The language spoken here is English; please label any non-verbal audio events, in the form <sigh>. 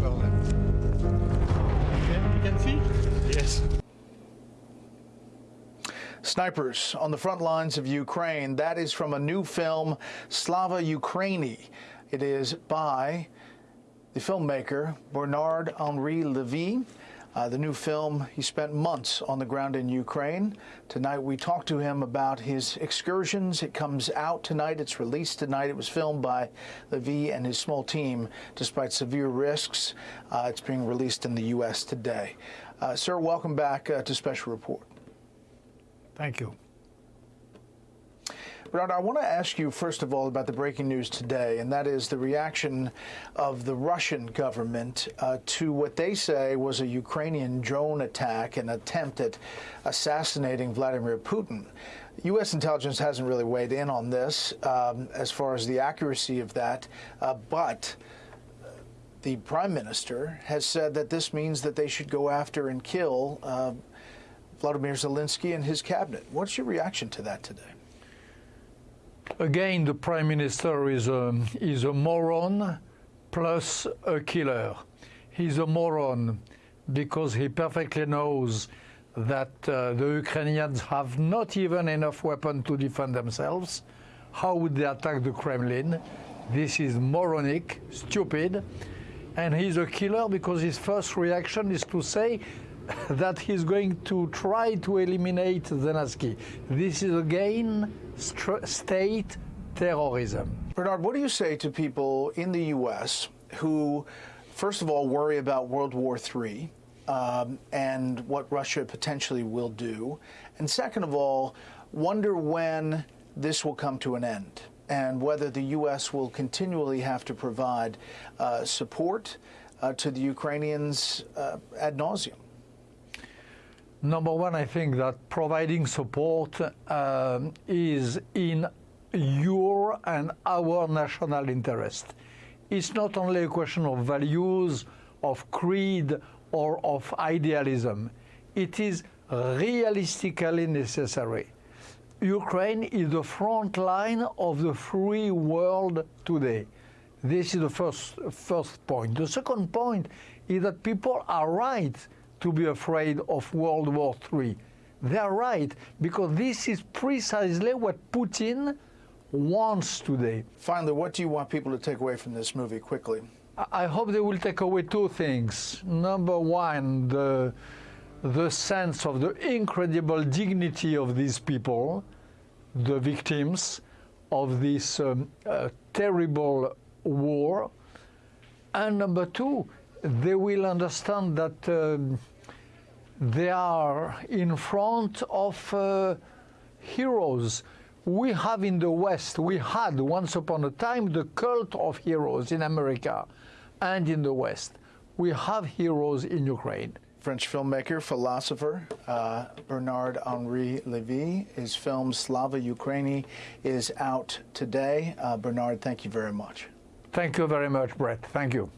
Berlin. Okay, you can see? Yes. Snipers on the front lines of Ukraine. That is from a new film, Slava Ukraini. It is by the filmmaker Bernard Henri Levy. Uh, the new film, he spent months on the ground in Ukraine. Tonight we talked to him about his excursions. It comes out tonight. It's released tonight. It was filmed by Levy and his small team despite severe risks. Uh, it's being released in the U.S. today. Uh, sir, welcome back uh, to Special Report. Thank you. Bernard, I want to ask you, first of all, about the breaking news today, and that is the reaction of the Russian government uh, to what they say was a Ukrainian drone attack, an attempt at assassinating Vladimir Putin. U.S. intelligence hasn't really weighed in on this um, as far as the accuracy of that, uh, but the prime minister has said that this means that they should go after and kill uh, Vladimir Zelensky and his cabinet. What's your reaction to that today? Again, the prime minister is a, is a moron plus a killer. He's a moron because he perfectly knows that uh, the Ukrainians have not even enough weapons to defend themselves. How would they attack the Kremlin? This is moronic, stupid. And he's a killer because his first reaction is to say <laughs> that he's going to try to eliminate Zelensky. This is again state terrorism. Bernard, what do you say to people in the U.S. who, first of all, worry about World War III um, and what Russia potentially will do, and second of all, wonder when this will come to an end? and whether the U.S. will continually have to provide uh, support uh, to the Ukrainians uh, ad nauseum. Number one, I think that providing support um, is in your and our national interest. It's not only a question of values, of creed, or of idealism. It is realistically necessary. Ukraine is the front line of the free world today. This is the first, first point. The second point is that people are right to be afraid of World War III. They are right, because this is precisely what Putin wants today. Finally, what do you want people to take away from this movie quickly? I hope they will take away two things. Number one, the, the sense of the incredible dignity of these people, the victims of this um, uh, terrible war. And number two, they will understand that um, they are in front of uh, heroes. We have in the West, we had once upon a time the cult of heroes in America and in the West. We have heroes in Ukraine. French filmmaker, philosopher uh, Bernard Henri Levy. His film Slava Ukraini is out today. Uh, Bernard, thank you very much. Thank you very much, Bret. Thank you.